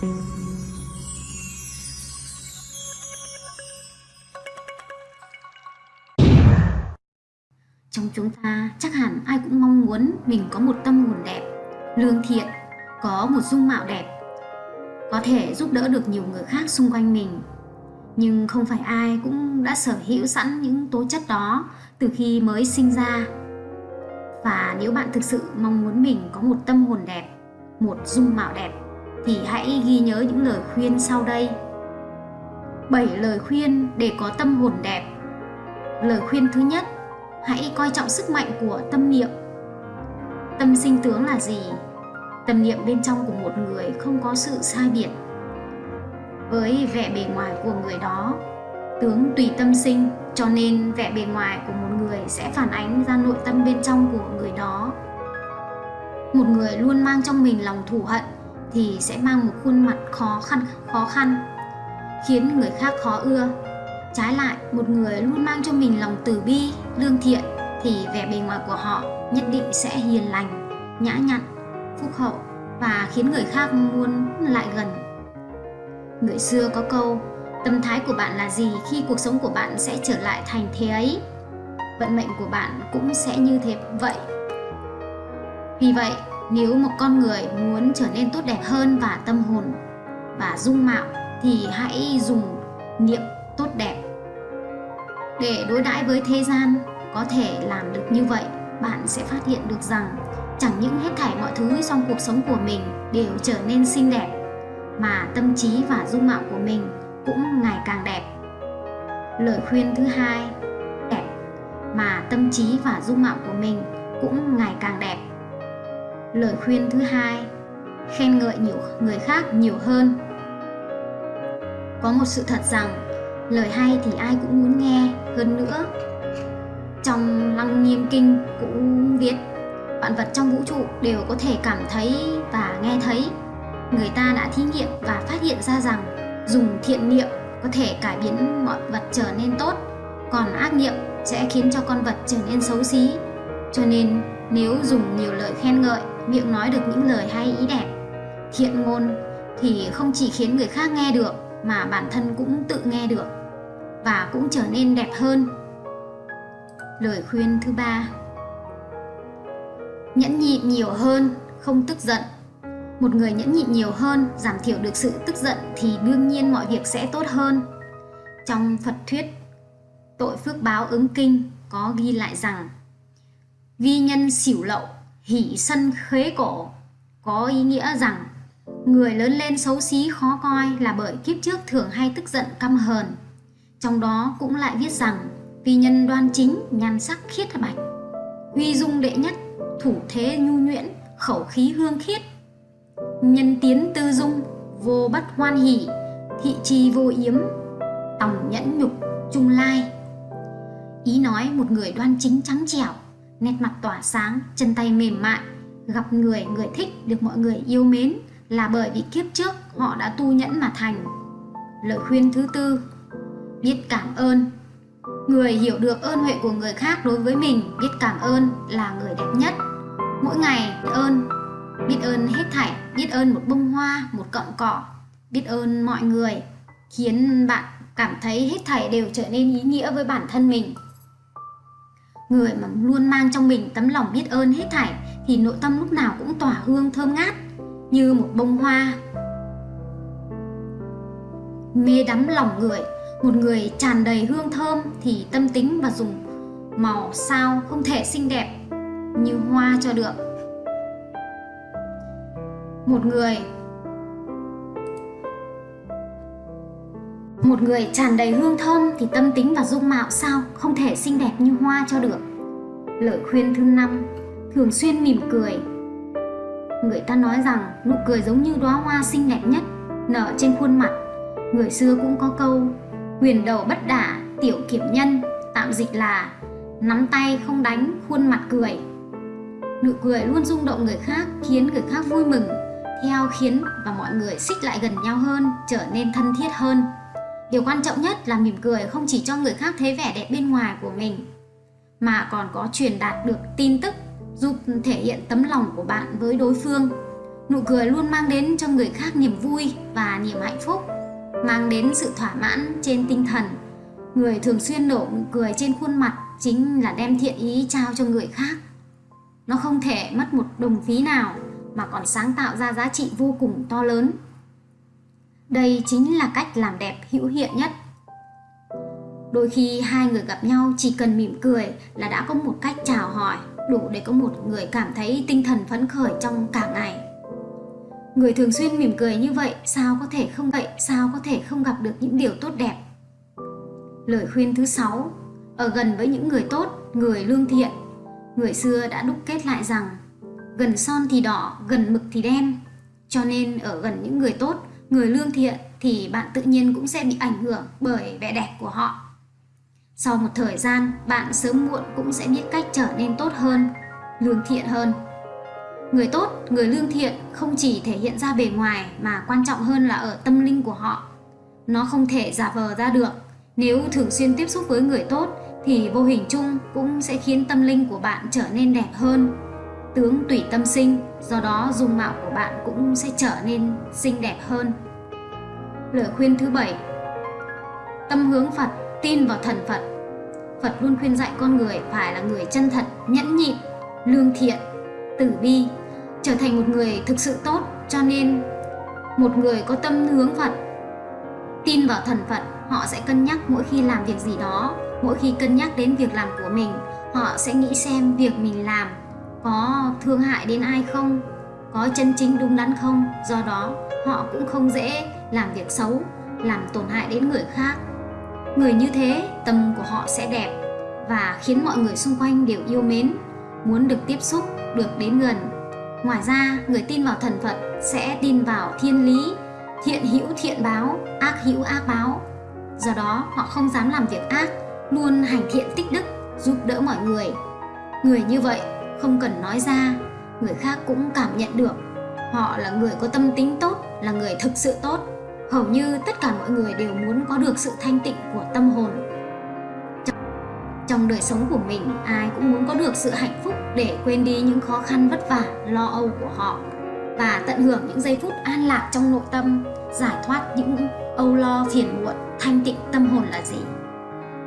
Trong chúng ta chắc hẳn ai cũng mong muốn mình có một tâm hồn đẹp, lương thiện, có một dung mạo đẹp, có thể giúp đỡ được nhiều người khác xung quanh mình. Nhưng không phải ai cũng đã sở hữu sẵn những tố chất đó từ khi mới sinh ra. Và nếu bạn thực sự mong muốn mình có một tâm hồn đẹp, một dung mạo đẹp thì hãy ghi nhớ những lời khuyên sau đây. 7 lời khuyên để có tâm hồn đẹp. Lời khuyên thứ nhất, hãy coi trọng sức mạnh của tâm niệm. Tâm sinh tướng là gì? Tâm niệm bên trong của một người không có sự sai biệt. Với vẻ bề ngoài của người đó, tướng tùy tâm sinh, cho nên vẻ bề ngoài của một người sẽ phản ánh ra nội tâm bên trong của người đó. Một người luôn mang trong mình lòng thù hận thì sẽ mang một khuôn mặt khó khăn khó khăn, khiến người khác khó ưa. Trái lại, một người luôn mang cho mình lòng từ bi, lương thiện thì vẻ bề ngoài của họ nhất định sẽ hiền lành, nhã nhặn, phúc hậu và khiến người khác muốn lại gần. Người xưa có câu, tâm thái của bạn là gì khi cuộc sống của bạn sẽ trở lại thành thế ấy? Vận mệnh của bạn cũng sẽ như thế vậy. Vì vậy nếu một con người muốn trở nên tốt đẹp hơn và tâm hồn và dung mạo thì hãy dùng niệm tốt đẹp. Để đối đãi với thế gian có thể làm được như vậy, bạn sẽ phát hiện được rằng chẳng những hết thảy mọi thứ trong cuộc sống của mình đều trở nên xinh đẹp mà tâm trí và dung mạo của mình cũng ngày càng đẹp. Lời khuyên thứ hai, đẹp mà tâm trí và dung mạo của mình cũng ngày càng đẹp lời khuyên thứ hai, khen ngợi nhiều, người khác nhiều hơn. Có một sự thật rằng, lời hay thì ai cũng muốn nghe, hơn nữa, trong lăng nghiêm kinh cũng viết, vạn vật trong vũ trụ đều có thể cảm thấy và nghe thấy. Người ta đã thí nghiệm và phát hiện ra rằng dùng thiện niệm có thể cải biến mọi vật trở nên tốt, còn ác niệm sẽ khiến cho con vật trở nên xấu xí. Cho nên, nếu dùng nhiều lời khen ngợi miệng nói được những lời hay, ý đẹp. Thiện ngôn thì không chỉ khiến người khác nghe được, mà bản thân cũng tự nghe được, và cũng trở nên đẹp hơn. Lời khuyên thứ ba, nhẫn nhịn nhiều hơn, không tức giận. Một người nhẫn nhịn nhiều hơn, giảm thiểu được sự tức giận thì đương nhiên mọi việc sẽ tốt hơn. Trong phật thuyết, tội phước báo ứng kinh có ghi lại rằng, vi nhân xỉu lậu hỷ sân khế cổ. Có ý nghĩa rằng, người lớn lên xấu xí khó coi là bởi kiếp trước thường hay tức giận căm hờn. Trong đó cũng lại viết rằng, vì nhân đoan chính, nhan sắc khiết bạch. Huy dung đệ nhất, thủ thế nhu nhuyễn, khẩu khí hương khiết. Nhân tiến tư dung, vô bất hoan hỷ, thị trì vô yếm, tòng nhẫn nhục, trung lai. Ý nói một người đoan chính trắng trẻo nét mặt tỏa sáng, chân tay mềm mại, gặp người người thích được mọi người yêu mến là bởi vì kiếp trước họ đã tu nhẫn mà thành. Lời khuyên thứ tư, biết cảm ơn. Người hiểu được ơn huệ của người khác đối với mình, biết cảm ơn là người đẹp nhất. Mỗi ngày biết ơn, biết ơn hết thảy, biết ơn một bông hoa, một cọng cỏ, biết ơn mọi người, khiến bạn cảm thấy hết thảy đều trở nên ý nghĩa với bản thân mình Người mà luôn mang trong mình tấm lòng biết ơn hết thảy thì nội tâm lúc nào cũng tỏa hương thơm ngát như một bông hoa. Mê đắm lòng người, một người tràn đầy hương thơm thì tâm tính và dùng màu sao không thể xinh đẹp như hoa cho được. Một người Một người tràn đầy hương thơm thì tâm tính và dung mạo sao không thể xinh đẹp như hoa cho được. Lời khuyên thứ năm, thường xuyên mỉm cười. Người ta nói rằng nụ cười giống như đóa hoa xinh đẹp nhất, nở trên khuôn mặt. Người xưa cũng có câu, quyền đầu bất đả, tiểu kiểm nhân, tạm dịch là nắm tay không đánh, khuôn mặt cười. Nụ cười luôn rung động người khác, khiến người khác vui mừng, theo khiến và mọi người xích lại gần nhau hơn, trở nên thân thiết hơn. Điều quan trọng nhất là mỉm cười không chỉ cho người khác thấy vẻ đẹp bên ngoài của mình, mà còn có truyền đạt được tin tức, giúp thể hiện tấm lòng của bạn với đối phương. nụ cười luôn mang đến cho người khác niềm vui và niềm hạnh phúc, mang đến sự thỏa mãn trên tinh thần. Người thường xuyên nổ nụ cười trên khuôn mặt chính là đem thiện ý trao cho người khác. Nó không thể mất một đồng phí nào mà còn sáng tạo ra giá trị vô cùng to lớn đây chính là cách làm đẹp hữu hiệu nhất. Đôi khi hai người gặp nhau chỉ cần mỉm cười là đã có một cách chào hỏi, đủ để có một người cảm thấy tinh thần phấn khởi trong cả ngày. Người thường xuyên mỉm cười như vậy, sao có thể không vậy? Sao có thể không gặp được những điều tốt đẹp? Lời khuyên thứ sáu, ở gần với những người tốt, người lương thiện. Người xưa đã đúc kết lại rằng, gần son thì đỏ, gần mực thì đen. Cho nên ở gần những người tốt người lương thiện thì bạn tự nhiên cũng sẽ bị ảnh hưởng bởi vẻ đẹp của họ. Sau một thời gian, bạn sớm muộn cũng sẽ biết cách trở nên tốt hơn, lương thiện hơn. Người tốt, người lương thiện không chỉ thể hiện ra bề ngoài mà quan trọng hơn là ở tâm linh của họ. Nó không thể giả vờ ra được. Nếu thường xuyên tiếp xúc với người tốt thì vô hình chung cũng sẽ khiến tâm linh của bạn trở nên đẹp hơn tướng tùy tâm sinh, do đó dung mạo của bạn cũng sẽ trở nên xinh đẹp hơn. Lời khuyên thứ bảy, tâm hướng phật, tin vào thần phật. Phật luôn khuyên dạy con người phải là người chân thật, nhẫn nhịn, lương thiện, tử bi, trở thành một người thực sự tốt. Cho nên, một người có tâm hướng phật, tin vào thần phật, họ sẽ cân nhắc mỗi khi làm việc gì đó, mỗi khi cân nhắc đến việc làm của mình, họ sẽ nghĩ xem việc mình làm có thương hại đến ai không? Có chân chính đúng đắn không? Do đó, họ cũng không dễ làm việc xấu, làm tổn hại đến người khác. Người như thế, tâm của họ sẽ đẹp và khiến mọi người xung quanh đều yêu mến, muốn được tiếp xúc, được đến gần. Ngoài ra, người tin vào thần phật sẽ tin vào thiên lý, thiện hữu thiện báo, ác hữu ác báo. Do đó, họ không dám làm việc ác, luôn hành thiện tích đức, giúp đỡ mọi người. Người như vậy không cần nói ra, người khác cũng cảm nhận được. Họ là người có tâm tính tốt, là người thực sự tốt. Hầu như tất cả mọi người đều muốn có được sự thanh tịnh của tâm hồn. Trong đời sống của mình, ai cũng muốn có được sự hạnh phúc để quên đi những khó khăn vất vả, lo âu của họ và tận hưởng những giây phút an lạc trong nội tâm, giải thoát những âu lo phiền muộn, thanh tịnh tâm hồn là gì.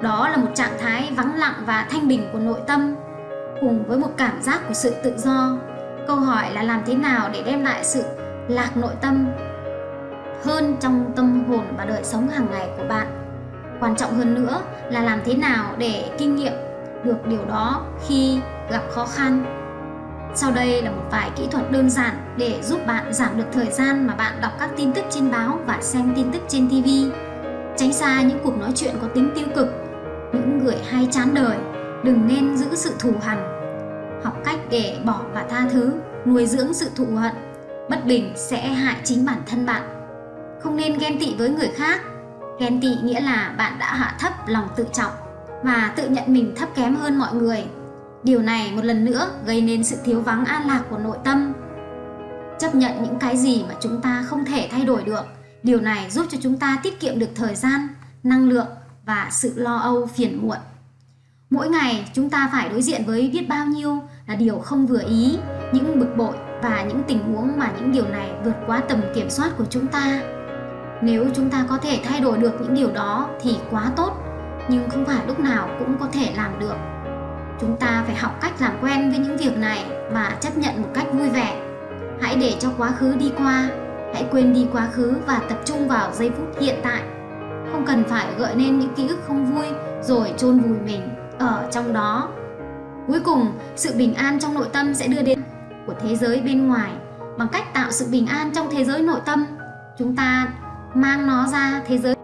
Đó là một trạng thái vắng lặng và thanh bình của nội tâm cùng với một cảm giác của sự tự do câu hỏi là làm thế nào để đem lại sự lạc nội tâm hơn trong tâm hồn và đời sống hàng ngày của bạn quan trọng hơn nữa là làm thế nào để kinh nghiệm được điều đó khi gặp khó khăn sau đây là một vài kỹ thuật đơn giản để giúp bạn giảm được thời gian mà bạn đọc các tin tức trên báo và xem tin tức trên TV. Tránh xa những cuộc nói chuyện có tính tiêu cực, những người hay chán đời, đừng nên giữ sự thù hằn. Học cách để bỏ và tha thứ, nuôi dưỡng sự thụ hận, bất bình sẽ hại chính bản thân bạn. Không nên ghen tị với người khác. Ghen tị nghĩa là bạn đã hạ thấp lòng tự trọng và tự nhận mình thấp kém hơn mọi người Điều này một lần nữa gây nên sự thiếu vắng an lạc của nội tâm. Chấp nhận những cái gì mà chúng ta không thể thay đổi được, điều này giúp cho chúng ta tiết kiệm được thời gian, năng lượng và sự lo âu phiền muộn. Mỗi ngày chúng ta phải đối diện với biết bao nhiêu là điều không vừa ý, những bực bội và những tình huống mà những điều này vượt quá tầm kiểm soát của chúng ta. Nếu chúng ta có thể thay đổi được những điều đó thì quá tốt, nhưng không phải lúc nào cũng có thể làm được. Chúng ta phải học cách làm quen với những việc này và chấp nhận một cách vui vẻ. Hãy để cho quá khứ đi qua hãy quên đi quá khứ và tập trung vào giây phút hiện tại. Không cần phải gợi nên những ký ức không vui rồi chôn vùi mình ở trong đó, cuối cùng, sự bình an trong nội tâm sẽ đưa đến của thế giới bên ngoài. Bằng cách tạo sự bình an trong thế giới nội tâm, chúng ta mang nó ra thế giới